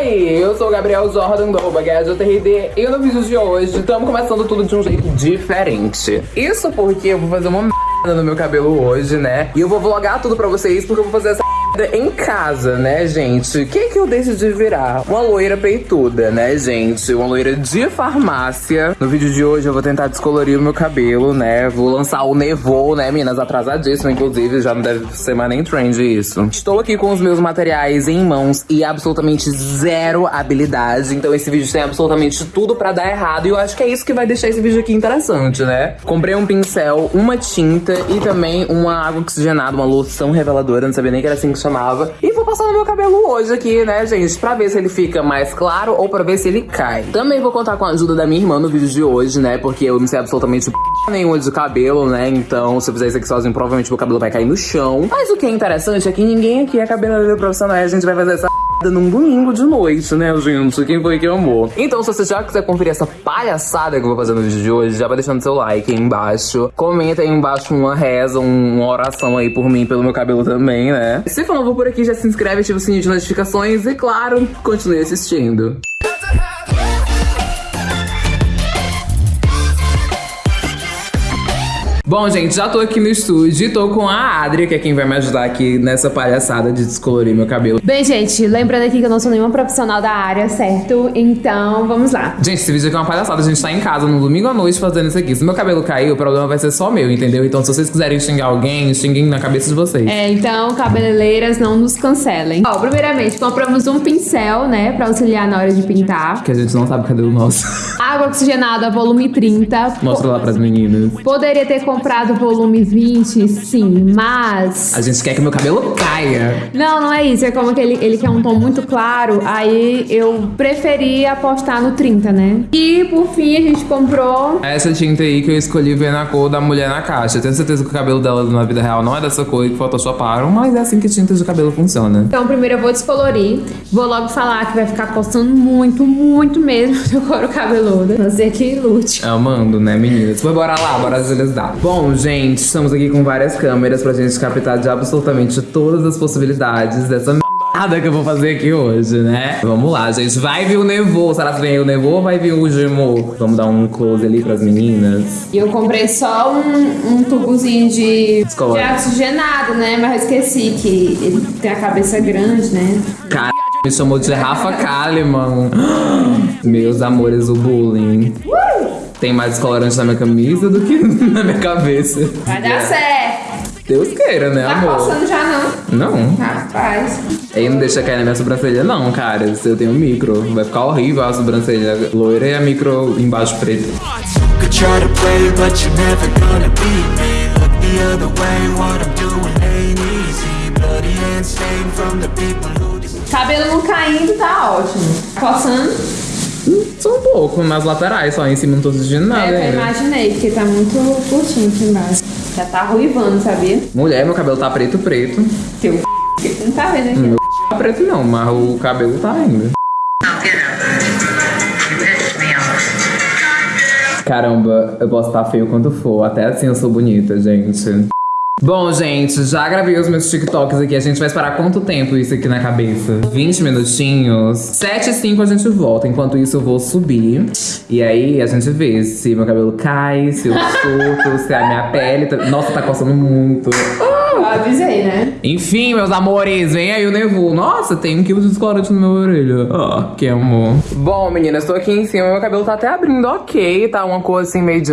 Oi, eu sou o Gabriel Jordan do arroba e no vídeo de hoje estamos começando tudo de um jeito diferente. Isso porque eu vou fazer uma merda no meu cabelo hoje, né? E eu vou vlogar tudo pra vocês porque eu vou fazer essa em casa, né, gente? O que que eu decidi virar? Uma loira peituda, né, gente? Uma loira de farmácia. No vídeo de hoje eu vou tentar descolorir o meu cabelo, né? Vou lançar o Nevô, né, meninas? Atrasadíssimo, inclusive. Já não deve ser mais nem trend isso. Estou aqui com os meus materiais em mãos e absolutamente zero habilidade. Então esse vídeo tem absolutamente tudo pra dar errado. E eu acho que é isso que vai deixar esse vídeo aqui interessante, né? Comprei um pincel, uma tinta e também uma água oxigenada, uma loção reveladora. Não sabia nem que era assim que chamava. E vou passar no meu cabelo hoje aqui, né, gente? Pra ver se ele fica mais claro ou pra ver se ele cai. Também vou contar com a ajuda da minha irmã no vídeo de hoje, né? Porque eu não sei absolutamente p... nenhuma de cabelo, né? Então, se eu fizer isso aqui sozinho, provavelmente meu cabelo vai cair no chão. Mas o que é interessante é que ninguém aqui é cabeleireiro profissional. A gente vai fazer essa num domingo de noite, né, gente? Quem foi que amou? Então, se você já quiser conferir essa palhaçada que eu vou fazer no vídeo de hoje, já vai deixando seu like aí embaixo. Comenta aí embaixo uma reza, uma oração aí por mim, pelo meu cabelo também, né? Se for novo por aqui, já se inscreve, ativa o sininho de notificações e, claro, continue assistindo. Bom, gente, já tô aqui no estúdio e tô com a Adri, que é quem vai me ajudar aqui nessa palhaçada de descolorir meu cabelo. Bem, gente, lembrando aqui que eu não sou nenhuma profissional da área, certo? Então, vamos lá. Gente, esse vídeo aqui é uma palhaçada. A gente tá em casa no domingo à noite fazendo isso aqui. Se meu cabelo cair, o problema vai ser só meu, entendeu? Então, se vocês quiserem xingar alguém, xinguem na cabeça de vocês. É, então, cabeleireiras, não nos cancelem. Ó, primeiramente, compramos um pincel, né, pra auxiliar na hora de pintar. Que a gente não sabe cadê o nosso. Água oxigenada, volume 30. Mostra lá pras meninas. Poderia ter comprado comprado volume 20, sim, mas. A gente quer que meu cabelo caia. Não, não é isso. É como que ele, ele quer um tom muito claro. Aí eu preferi apostar no 30, né? E por fim a gente comprou. Essa tinta aí que eu escolhi ver na cor da mulher na caixa. Eu tenho certeza que o cabelo dela na vida real não é dessa cor e que photoshoparam, mas é assim que tintas de cabelo funciona. Então, primeiro eu vou descolorir. Vou logo falar que vai ficar coçando muito, muito mesmo seu couro cabeludo. Fazer que lute. Amando, né, meninas? Mas bora lá, bora agilizar. Bom, gente, estamos aqui com várias câmeras pra gente captar de absolutamente todas as possibilidades dessa merda que eu vou fazer aqui hoje, né? Vamos lá, gente. Vai vir o Nevô. Será que vem o Nevô ou vai vir o Gemô? Vamos dar um close ali pras meninas. E eu comprei só um, um tubozinho de, de oxigenado, né? Mas eu esqueci que ele tem a cabeça grande, né? Cara, me chamou de Rafa Kalimann. Meus amores, o bullying. Uh! Tem mais descolorante na minha camisa do que na minha cabeça. Vai dar certo. Deus queira, né, tá amor? Tá coçando já não? Não. Rapaz. Aí não deixa cair na minha sobrancelha não, cara. Se eu tenho micro, vai ficar horrível a sobrancelha loira e a micro embaixo preta. Cabelo não caindo tá ótimo. Coçando? Só um pouco, nas laterais, só em cima não tô sentindo nada. É, eu imaginei, porque tá muito curtinho aqui embaixo. Já tá ruivando, sabia? Mulher, meu cabelo tá preto, preto. Teu não tá vendo aqui. Meu tá preto não, mas o cabelo tá ainda. Caramba, eu posso estar feio quanto for, até assim eu sou bonita, gente. Bom, gente, já gravei os meus TikToks aqui. A gente vai esperar quanto tempo isso aqui na cabeça? 20 minutinhos? 7 e 5 a gente volta. Enquanto isso, eu vou subir. E aí, a gente vê se meu cabelo cai, se eu surto, se a minha pele... Tá... Nossa, tá coçando muito. Eu avisei, né? Enfim, meus amores, vem aí o Nevu. Nossa, tem um quilo de descolorante no meu orelha. Oh, que amor. Bom, meninas, tô aqui em cima. Meu cabelo tá até abrindo ok. Tá uma cor assim meio de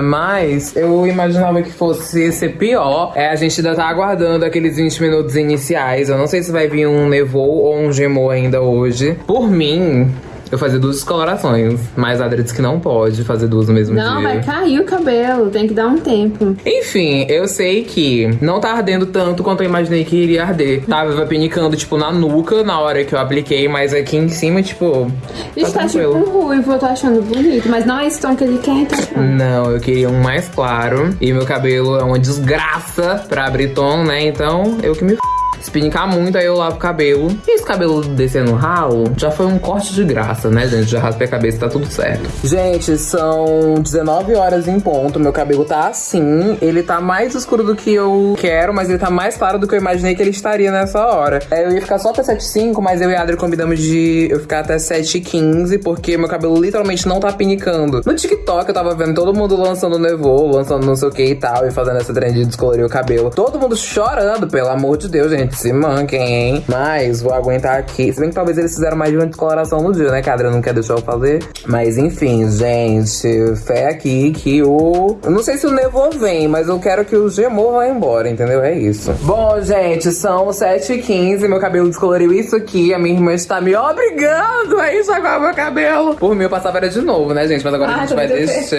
mas eu imaginava que fosse ser pior. É, a gente ainda tá aguardando aqueles 20 minutos iniciais. Eu não sei se vai vir um Nevou ou um Gemou ainda hoje. Por mim, eu fazer duas descolorações. Mas a Adri disse que não pode fazer duas no mesmo não, dia. Não, vai cair o cabelo. Tem que dar um tempo. Enfim, eu sei que não tá ardendo tanto quanto eu imaginei que iria arder. Tava pinicando, tipo, na nuca na hora que eu apliquei. Mas aqui em cima, tipo... Isso tá, tá tipo um ruivo, eu tô achando bonito. Mas não é esse tom que ele quer, então. Não, eu queria um mais claro. E meu cabelo é uma desgraça pra abrir tom, né? Então, eu que me Se pinicar muito, aí eu lavo o cabelo. E esse cabelo descendo no ralo, já foi um corte de graça, né, gente? Já raspei a cabeça, tá tudo certo. Gente, são 19 horas em ponto. Meu cabelo tá assim. Ele tá mais escuro do que eu quero, mas ele tá mais claro do que eu imaginei que ele estaria nessa hora. É, eu ia ficar só até 7h05, mas eu e a Adri combinamos de eu ficar até 7h15, porque meu cabelo literalmente não tá pinicando. No TikTok eu tava vendo todo mundo lançando nevô, lançando não sei o que e tal, e fazendo essa trend de descolorir o cabelo. Todo mundo chorando, pelo amor de Deus, gente. Se manquem, hein? Mas vou aguentar aqui. Se bem que talvez eles fizeram mais de uma descoloração no dia, né? Que a Adri não quer deixar eu fazer. Mas enfim, gente. Fé aqui que o. Eu não sei se o nevô vem, mas eu quero que o gemor vá embora, entendeu? É isso. Bom, gente, são 7h15. Meu cabelo descoloriu isso aqui. A minha irmã está me obrigando a enxaguar meu cabelo. Por mim, eu passava era de novo, né, gente? Mas agora Ah, a gente vai deixar.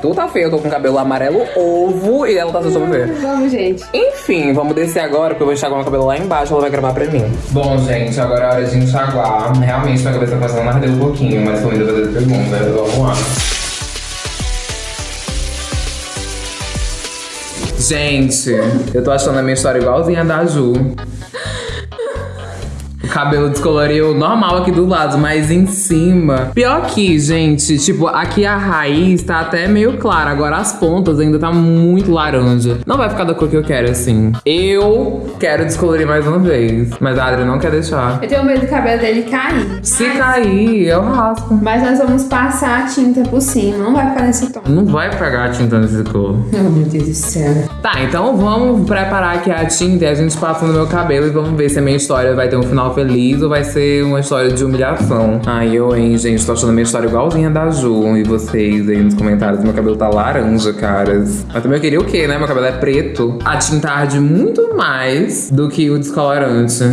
Tu tá feio, eu tô com cabelo amarelo ovo e ela tá só ver. Vamos, gente. Enfim, vamos descer agora, porque eu vou enxaguar meu cabelo lá embaixo, ela vai gravar pra mim. Bom, gente, agora é hora de enxaguar. Realmente, minha cabeça tá a arder um pouquinho, mas tô ainda fazer pergunta. Vamos lá. Gente, eu tô achando a minha história igualzinha da Ju. Cabelo descoloriu normal aqui do lado, mas em cima. Pior que, gente, tipo, aqui a raiz tá até meio clara. Agora as pontas ainda tá muito laranja. Não vai ficar da cor que eu quero, assim. Eu quero descolorir mais uma vez. Mas a Adri não quer deixar. Eu tenho medo do cabelo dele cair. Se cair, eu raspo. Mas nós vamos passar a tinta por cima. Não vai ficar nesse tom. Não vai pegar a tinta nesse cor. Oh, meu Deus do céu. Tá, então vamos preparar aqui a tinta e a gente passa no meu cabelo e vamos ver se a minha história vai ter um final feliz ou vai ser uma história de humilhação. Ai, eu, hein, gente, tô achando a minha história igualzinha da Ju. E vocês aí nos comentários, meu cabelo tá laranja, caras. Mas também eu queria o quê, né? Meu cabelo é preto. A tinta arde muito mais do que o descolorante.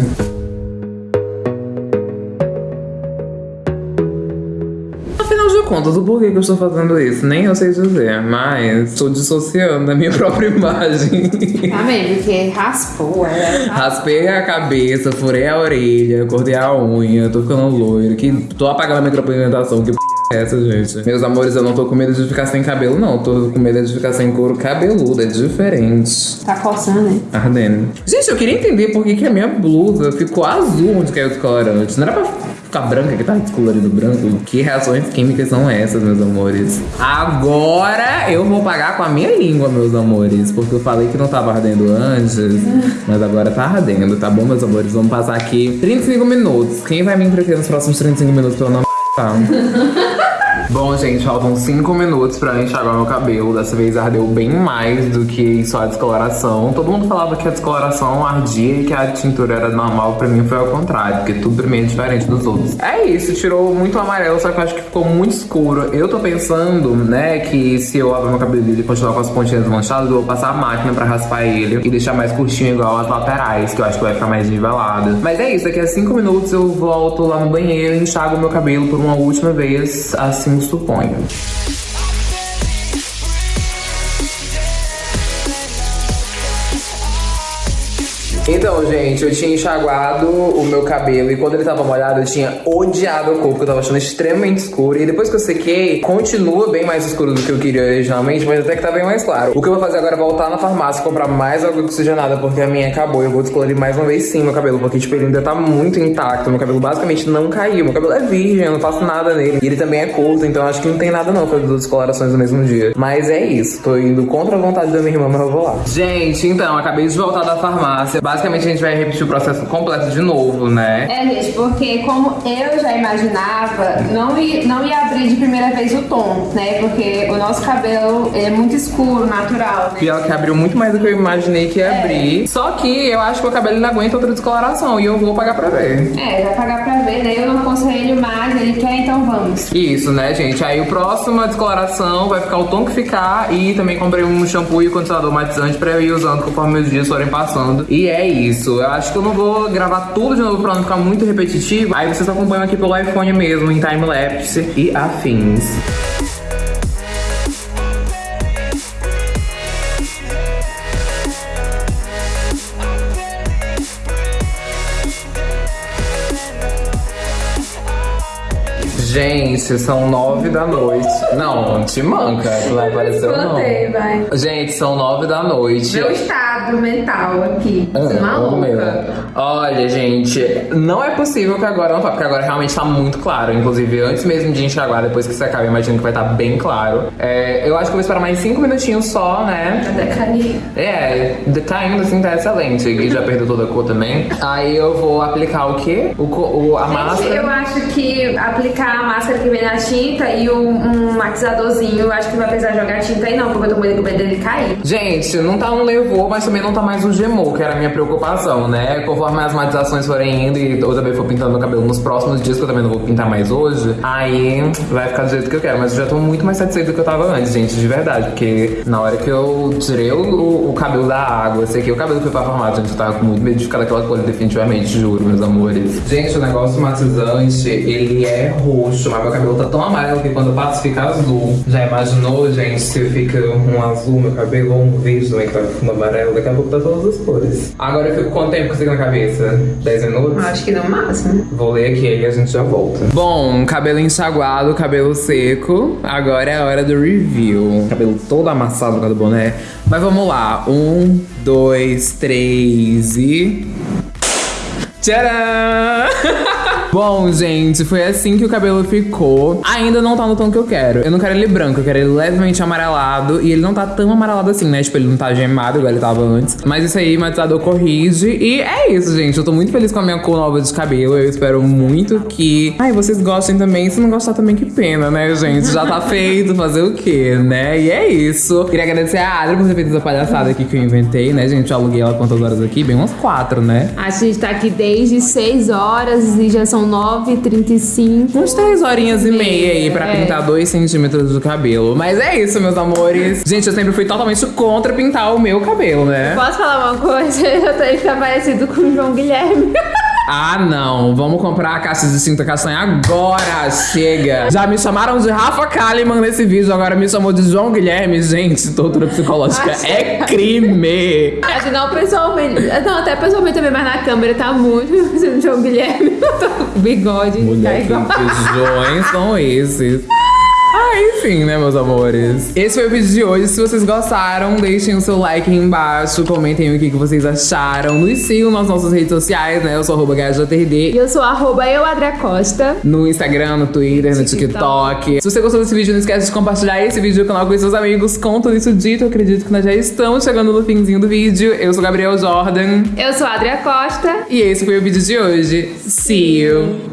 Afinal de contas, o porquê que eu estou fazendo isso? Nem eu sei dizer, mas estou dissociando da minha própria imagem. Também, porque raspou, é. Raspei a cabeça, furei a orelha, cortei a unha, tô ficando loiro, que tô apagando a micropigmentação, que p é essa, gente? Meus amores, eu não tô com medo de ficar sem cabelo, não. Tô com medo de ficar sem couro cabeludo, é diferente. Tá coçando, né? Ardendo. Gente, eu queria entender por que, que a minha blusa ficou azul onde caiu o descolorante. Não era pra ficar branca que tá descolorido branco? Que reações químicas são essas, meus amores? Agora eu vou pagar com a minha língua, meus amores. Porque eu falei que não tava ardendo antes, mas agora tá ardendo, tá bom, meus amores? Vamos passar aqui 35 minutos. Quem vai me entreter nos próximos 35 minutos pelo nome? Tá. Bom, gente, faltam 5 minutos pra enxaguar meu cabelo. Dessa vez ardeu bem mais do que só a descoloração. Todo mundo falava que a descoloração ardia e que a tintura era normal. Pra mim foi ao contrário, porque tudo pra mim é diferente dos outros. É isso, tirou muito amarelo, só que eu acho que ficou muito escuro. Eu tô pensando, né, que se eu lavar meu cabelo e continuar com as pontinhas manchadas, eu vou passar a máquina pra raspar ele e deixar mais curtinho igual as laterais, que eu acho que vai ficar mais nivelado. Mas é isso, daqui a 5 minutos eu volto lá no banheiro e enxago meu cabelo por uma última vez, assim suponho. Então, gente, eu tinha enxaguado o meu cabelo e quando ele tava molhado eu tinha odiado a cor, porque eu tava achando extremamente escuro. E depois que eu sequei, continua bem mais escuro do que eu queria originalmente, mas até que tá bem mais claro. O que eu vou fazer agora é voltar na farmácia e comprar mais água oxigenada, porque a minha acabou. Eu vou descolorir mais uma vez sim meu cabelo, porque tipo, ele ainda tá muito intacto. Meu cabelo basicamente não caiu. Meu cabelo é virgem, eu não faço nada nele. E ele também é curto, então acho que não tem nada não fazer duas descolorações no mesmo dia. Mas é isso, tô indo contra a vontade da minha irmã, mas eu vou lá. Gente, então, acabei de voltar da farmácia. Basicamente a gente vai repetir o processo completo de novo, né? É, gente, porque como eu já imaginava, não ia, não ia abrir de primeira vez o tom, né? Porque o nosso cabelo é muito escuro, natural, né? Pior que abriu muito mais do que eu imaginei que ia abrir. Só que eu acho que o cabelo não aguenta outra descoloração e eu vou pagar pra ver. É, vai pagar pra ver, né? Eu não aconselho mais, ele quer, então vamos. Isso, né, gente? Aí o próximo descoloração vai ficar o tom que ficar e também comprei um shampoo e condicionador matizante pra eu ir usando conforme os dias forem passando. E é isso. Eu acho que eu não vou gravar tudo de novo pra não ficar muito repetitivo. Aí vocês acompanham aqui pelo iPhone mesmo, em time-lapse e afins. Gente, são nove da noite. Não, te manca, vai aparecer ou não. Vai. Gente, são nove da noite. Meu estado mental aqui. Ah, Você é maluca. Olha, gente, não é possível que agora não tá, porque agora realmente tá muito claro. Inclusive, antes mesmo de enxaguar, depois que você acaba, imagino que vai estar bem claro. É, eu acho que eu vou esperar mais cinco minutinhos só, né? Até cair. É, tá indo assim, tá excelente. E já perdeu toda a cor também. Aí eu vou aplicar o quê? O, o- a Gente, máscara. eu acho que aplicar a máscara que vem na tinta e um, um matizadorzinho, acho que vai precisar jogar tinta aí não, porque eu tô com medo dele cair. Gente, não tá um levou, mas também não tá mais um gemou, que era a minha preocupação, né? Conforme as matizações forem indo e eu também for pintando meu cabelo nos próximos dias, que eu também não vou pintar mais hoje, aí vai ficar do jeito que eu quero. Mas eu já tô muito mais satisfeito do que eu tava antes, gente, de verdade. Porque na hora que eu tirei o, o cabelo da água, sei que o cabelo foi pra farmácia, gente, eu tava com muito medo de ficar daquela cor, definitivamente, juro, meus amores. Gente, o negócio matizante, ele é roxo, mas meu cabelo tá tão amarelo que quando eu passo fica azul. Já imaginou, gente, se fica um azul meu cabelo ou um verde também que tá fundo amarelo? Daqui a pouco tá todas as cores. Agora eu fico quanto tempo com isso aqui na cabeça? 10 minutos? Acho que no máximo. Vou ler aqui e a gente já volta. Bom, cabelo enxaguado, cabelo seco. Agora é a hora do review. Cabelo todo amassado por causa do boné. Mas vamos lá. Um, dois, três e. Tcharam! Bom, gente, foi assim que o cabelo ficou. Ainda não tá no tom que eu quero. Eu não quero ele branco, eu quero ele levemente amarelado. E ele não tá tão amarelado assim, né? Tipo, ele não tá gemado igual ele tava antes. Mas isso aí, matizador corrige. E é isso, gente. Eu tô muito feliz com a minha cor nova de cabelo. Eu espero muito que. Ai, vocês gostem também. Se não gostar também, que pena, né, gente? Já tá feito, fazer o quê, né? E é isso. Queria agradecer a Adri por ter feito essa palhaçada aqui que eu inventei, né, gente? Eu aluguei ela quantas horas aqui? Bem umas quatro, né? A gente tá aqui desde 6 horas e já são 9h35. Uns três horinhas e meia aí pra É. pintar dois centímetros do cabelo. Mas é isso, meus amores. Gente, eu sempre fui totalmente contra pintar o meu cabelo, né? Posso falar uma coisa? Eu tô ele tá parecido com o João Guilherme. Ah, não. Vamos comprar a caixa de cinta castanha agora. Chega. Já me chamaram de Rafa Kalimann nesse vídeo, agora me chamou de João Guilherme. Gente, tortura psicológica é crime. Acho que não pessoalmente. Não, até pessoalmente também, mas na câmera tá muito João Guilherme. O bigode tá Mulher, que igual. feijões são esses? Ah, enfim, né, meus amores? Esse foi o vídeo de hoje. Se vocês gostaram, deixem o seu like aí embaixo. Comentem o que, que vocês acharam. Nos sigam nas nossas redes sociais, né? Eu sou arroba. E eu sou arroba eu, Adria Costa. No Instagram, no Twitter, no TikTok. Se você gostou desse vídeo, não esquece de compartilhar esse vídeo no canal com seus amigos. Com tudo isso dito, eu acredito que nós já estamos chegando no finzinho do vídeo. Eu sou Gabriel Jordan. Eu sou a Adria Costa. E esse foi o vídeo de hoje. See you!